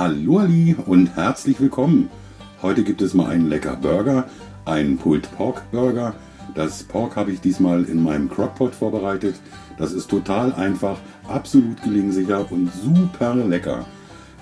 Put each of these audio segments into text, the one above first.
Hallo Ali und herzlich willkommen. Heute gibt es mal einen lecker Burger, einen Pulled Pork Burger. Das Pork habe ich diesmal in meinem Crockpot vorbereitet. Das ist total einfach, absolut gelingsicher und super lecker.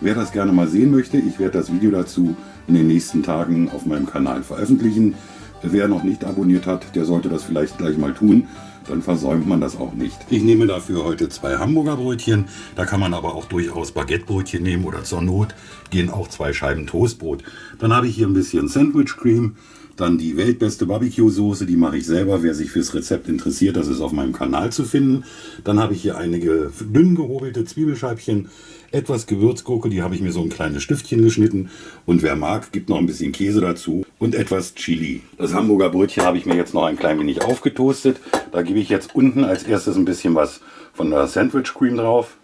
Wer das gerne mal sehen möchte, ich werde das Video dazu in den nächsten Tagen auf meinem Kanal veröffentlichen. Wer noch nicht abonniert hat, der sollte das vielleicht gleich mal tun dann versäumt man das auch nicht. Ich nehme dafür heute zwei Hamburger Brötchen, da kann man aber auch durchaus Baguettebrötchen nehmen oder zur Not gehen auch zwei Scheiben Toastbrot. Dann habe ich hier ein bisschen Sandwich Cream, dann die weltbeste Barbecue-Soße, die mache ich selber. Wer sich fürs Rezept interessiert, das ist auf meinem Kanal zu finden. Dann habe ich hier einige dünn gehobelte Zwiebelscheibchen, etwas Gewürzgurke, die habe ich mir so ein kleines Stiftchen geschnitten. Und wer mag, gibt noch ein bisschen Käse dazu und etwas Chili. Das Hamburger Brötchen habe ich mir jetzt noch ein klein wenig aufgetoastet. Da gebe ich jetzt unten als erstes ein bisschen was von der Sandwich Cream drauf.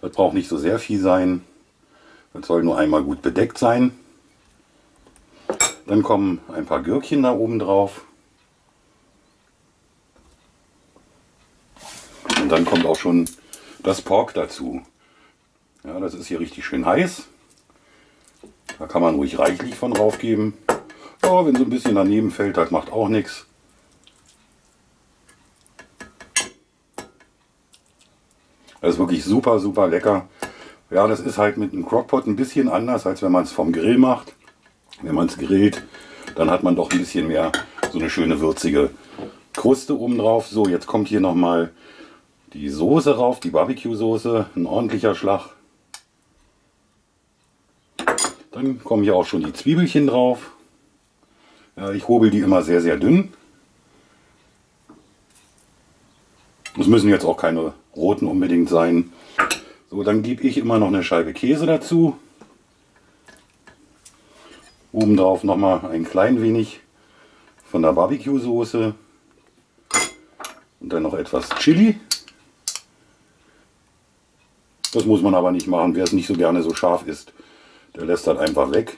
Das braucht nicht so sehr viel sein. Das soll nur einmal gut bedeckt sein. Dann kommen ein paar Gürkchen da oben drauf. Und dann kommt auch schon das Pork dazu. Ja, das ist hier richtig schön heiß. Da kann man ruhig reichlich von drauf geben. Ja, wenn so ein bisschen daneben fällt, das macht auch nichts. Das ist wirklich super, super lecker. Ja, das ist halt mit einem Crockpot ein bisschen anders, als wenn man es vom Grill macht. Wenn man es grillt, dann hat man doch ein bisschen mehr so eine schöne würzige Kruste oben drauf. So, jetzt kommt hier nochmal die Soße rauf, die Barbecue-Soße, ein ordentlicher Schlag. Dann kommen hier auch schon die Zwiebelchen drauf. Ja, ich hobel die immer sehr, sehr dünn. Es müssen jetzt auch keine roten unbedingt sein. So, dann gebe ich immer noch eine Scheibe Käse dazu. Oben drauf nochmal ein klein wenig von der Barbecue-Soße. Und dann noch etwas Chili. Das muss man aber nicht machen, wer es nicht so gerne so scharf isst. Der lässt das einfach weg.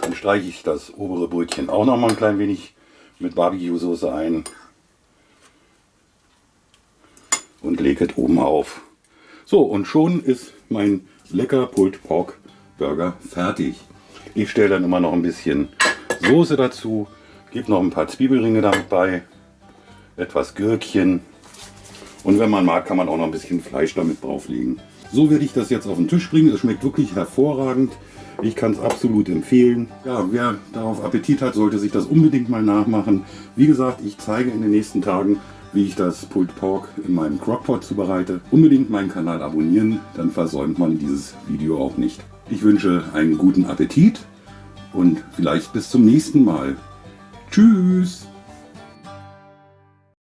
Dann streiche ich das obere Brötchen auch nochmal ein klein wenig mit Barbecue-Soße ein. Und lege es oben auf. So, und schon ist mein lecker Pulled Pork Burger fertig. Ich stelle dann immer noch ein bisschen Soße dazu, gebe noch ein paar Zwiebelringe damit bei, etwas Gürkchen und wenn man mag, kann man auch noch ein bisschen Fleisch damit drauflegen. So werde ich das jetzt auf den Tisch bringen. Es schmeckt wirklich hervorragend. Ich kann es absolut empfehlen. Ja, wer darauf Appetit hat, sollte sich das unbedingt mal nachmachen. Wie gesagt, ich zeige in den nächsten Tagen, wie ich das Pulled Pork in meinem Crockpot zubereite. Unbedingt meinen Kanal abonnieren, dann versäumt man dieses Video auch nicht. Ich wünsche einen guten Appetit und vielleicht bis zum nächsten Mal. Tschüss!